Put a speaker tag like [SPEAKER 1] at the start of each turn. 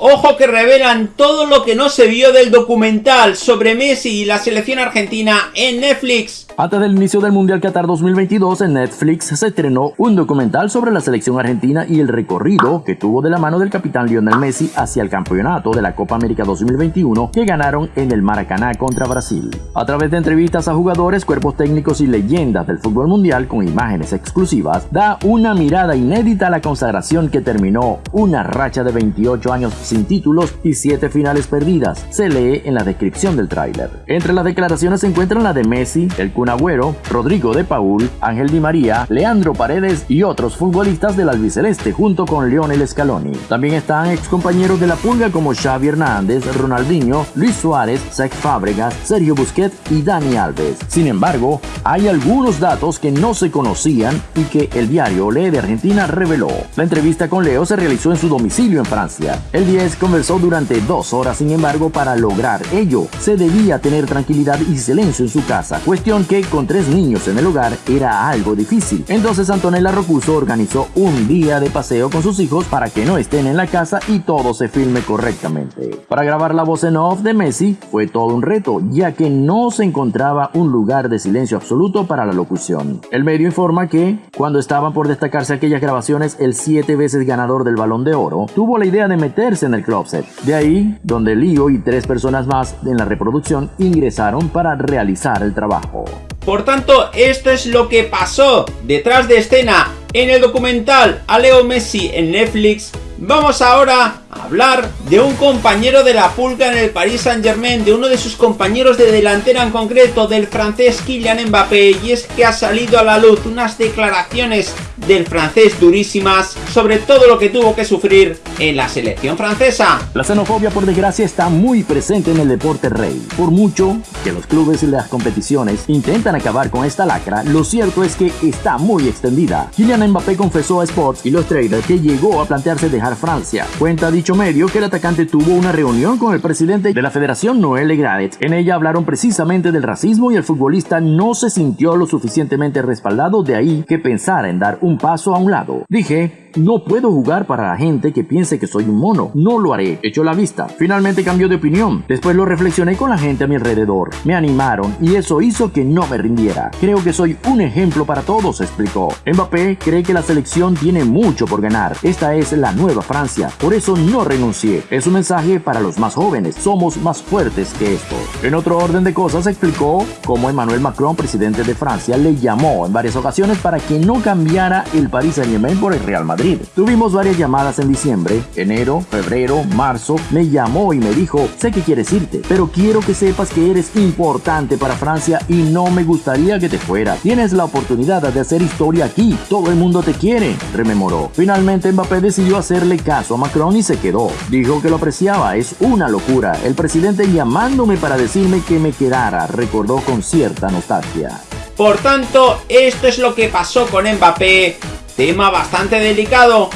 [SPEAKER 1] Ojo que revelan todo lo que no se vio del documental sobre Messi y la selección argentina en Netflix.
[SPEAKER 2] Antes del inicio del Mundial Qatar 2022 en Netflix se estrenó un documental sobre la selección argentina y el recorrido que tuvo de la mano del capitán Lionel Messi hacia el campeonato de la Copa América 2021 que ganaron en el Maracaná contra Brasil. A través de entrevistas a jugadores, cuerpos técnicos y leyendas del fútbol mundial con imágenes exclusivas, da una mirada inédita a la consagración que terminó una racha de 28 años sin títulos y 7 finales perdidas, se lee en la descripción del tráiler. Entre las declaraciones se encuentran la de Messi, el Agüero, Rodrigo de Paul, Ángel Di María, Leandro Paredes y otros futbolistas del albiceleste junto con Lionel Scaloni. También están ex compañeros de la pulga como Xavi Hernández, Ronaldinho, Luis Suárez, Zach Fábregas, Sergio Busquets y Dani Alves. Sin embargo, hay algunos datos que no se conocían y que el diario Olé de Argentina reveló. La entrevista con Leo se realizó en su domicilio en Francia. El 10 conversó durante dos horas, sin embargo, para lograr ello, se debía tener tranquilidad y silencio en su casa, cuestión que con tres niños en el hogar era algo difícil. Entonces Antonella Rocuso organizó un día de paseo con sus hijos para que no estén en la casa y todo se filme correctamente. Para grabar la voz en off de Messi fue todo un reto, ya que no se encontraba un lugar de silencio absoluto para la locución. El medio informa que, cuando estaban por destacarse aquellas grabaciones, el siete veces ganador del Balón de Oro tuvo la idea de meterse en el closet. De ahí, donde Lío y tres personas más en la reproducción ingresaron para realizar el trabajo.
[SPEAKER 1] Por tanto, esto es lo que pasó detrás de escena en el documental a Leo Messi en Netflix. Vamos ahora hablar de un compañero de la pulga en el Paris Saint Germain, de uno de sus compañeros de delantera en concreto, del francés Kylian Mbappé, y es que ha salido a la luz unas declaraciones del francés durísimas sobre todo lo que tuvo que sufrir en la selección francesa.
[SPEAKER 2] La xenofobia por desgracia está muy presente en el deporte rey. Por mucho que los clubes y las competiciones intentan acabar con esta lacra, lo cierto es que está muy extendida. Kylian Mbappé confesó a Sports y los traders que llegó a plantearse dejar Francia. Cuenta dicho medio que el atacante tuvo una reunión con el presidente de la federación Noel Legradet. En ella hablaron precisamente del racismo y el futbolista no se sintió lo suficientemente respaldado de ahí que pensara en dar un paso a un lado. Dije, no puedo jugar para la gente que piense que soy un mono. No lo haré. Echó la vista. Finalmente cambió de opinión. Después lo reflexioné con la gente a mi alrededor. Me animaron y eso hizo que no me rindiera. Creo que soy un ejemplo para todos, explicó. Mbappé cree que la selección tiene mucho por ganar. Esta es la nueva Francia. Por eso no renuncié. Es un mensaje para los más jóvenes. Somos más fuertes que esto. En otro orden de cosas explicó cómo Emmanuel Macron, presidente de Francia, le llamó en varias ocasiones para que no cambiara el Paris Saint-Germain por el Real Madrid. Tuvimos varias llamadas en diciembre, enero, febrero, marzo. Me llamó y me dijo, sé que quieres irte, pero quiero que sepas que eres importante para Francia y no me gustaría que te fuera. Tienes la oportunidad de hacer historia aquí. Todo el mundo te quiere, rememoró. Finalmente Mbappé decidió hacerle caso a Macron y se quedó. Dijo que lo apreciaba, es una locura. El presidente llamándome para decirme que me quedara, recordó con cierta nostalgia.
[SPEAKER 1] Por tanto, esto es lo que pasó con Mbappé Tema bastante delicado